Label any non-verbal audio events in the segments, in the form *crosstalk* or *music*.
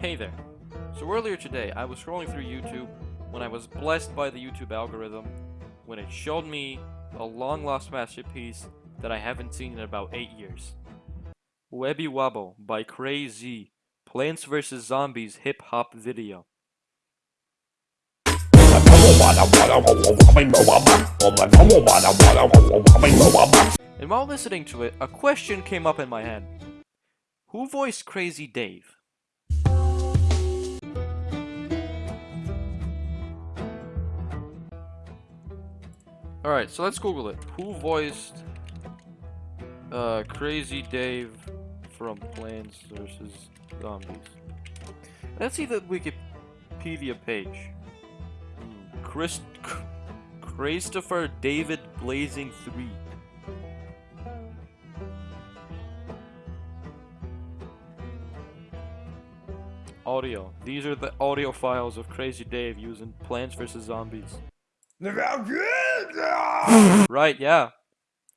Hey there. So earlier today, I was scrolling through YouTube when I was blessed by the YouTube algorithm when it showed me a long lost masterpiece that I haven't seen in about 8 years. Webby Wobble by Crazy Plants vs. Zombies hip hop video. And while listening to it, a question came up in my head. Who voiced Crazy Dave? Alright, so let's Google it. Who voiced uh, Crazy Dave from Plants vs. Zombies? Let's see the Wikipedia page. Hmm, Chris Christopher David Blazing 3. Audio. These are the audio files of Crazy Dave using Plants vs. Zombies. *laughs* right, yeah.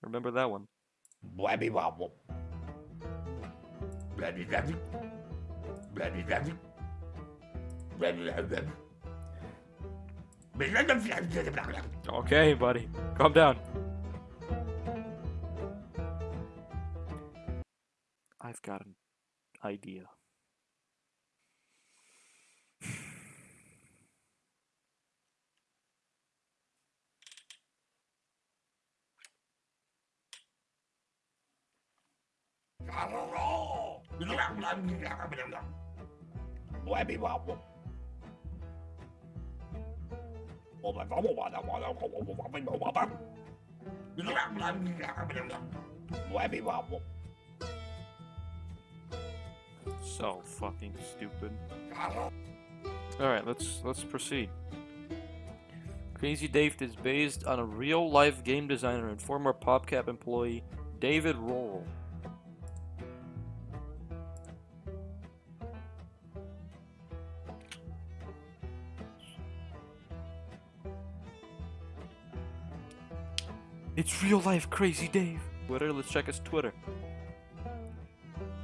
Remember that one. Blabby wobble. Blabby blabby. Blabby blabby. Blabby blabby. Okay, buddy. Calm down. I've got an idea. Blabby wobble. Blabby wobble. So fucking stupid. Alright, let's let's proceed. Crazy Dave is based on a real-life game designer and former PopCap employee, David Rohrl. It's real life Crazy Dave. Twitter, let's check his Twitter.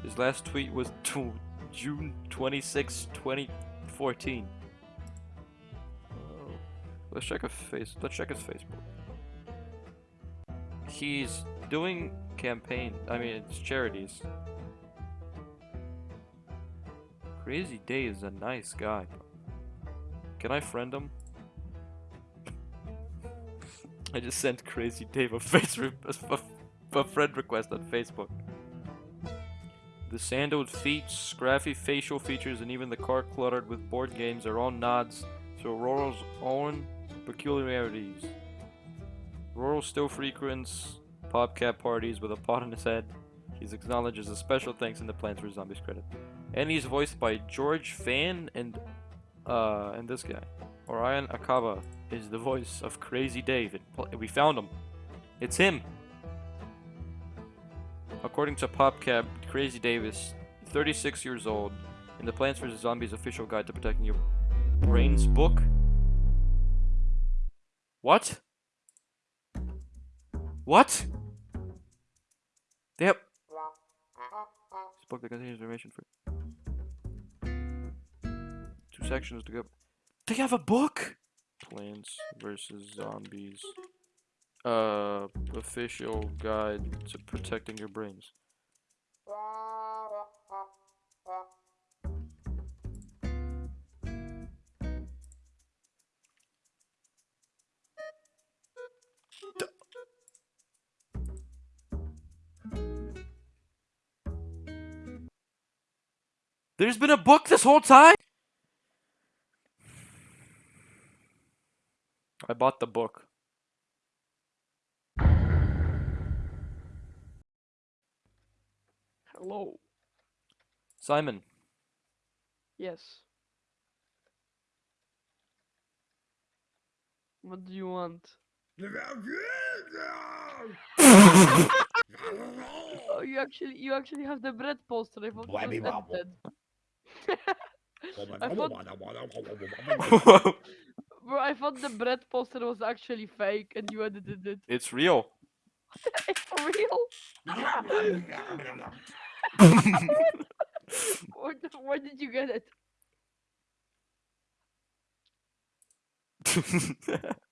His last tweet was *laughs* June 26, 2014. Oh. Let's check his face. Let's check his Facebook. He's doing campaign. I mean, it's charities. Crazy Dave is a nice guy. Can I friend him? I just sent Crazy Dave a face a, friend request on Facebook. The sandaled feet, scruffy facial features, and even the car cluttered with board games are all nods to Rohrl's own peculiarities. Rohrl still frequents PopCap parties with a pot on his head. He's acknowledged as a special thanks in the Plants vs. Zombies credit. And he's voiced by George Fan and uh and this guy. Orion Acaba is the voice of Crazy Dave. We found him. It's him. According to PopCap, Crazy Davis, 36 years old in the Plants vs. Zombies official guide to protecting your brains book. What? What? Yep. This book that contains information for two sections to go. They have a book? Plants versus Zombies. Uh, official guide to protecting your brains. There's been a book this whole time? I bought the book. Hello. Simon. Yes. What do you want? oh, you actually, you actually have the bread poster. I thought it was. I thought... Bro, I thought the bread poster was actually fake and you edited it. It's real. *laughs* it's real? *laughs* where, where did you get it? *laughs*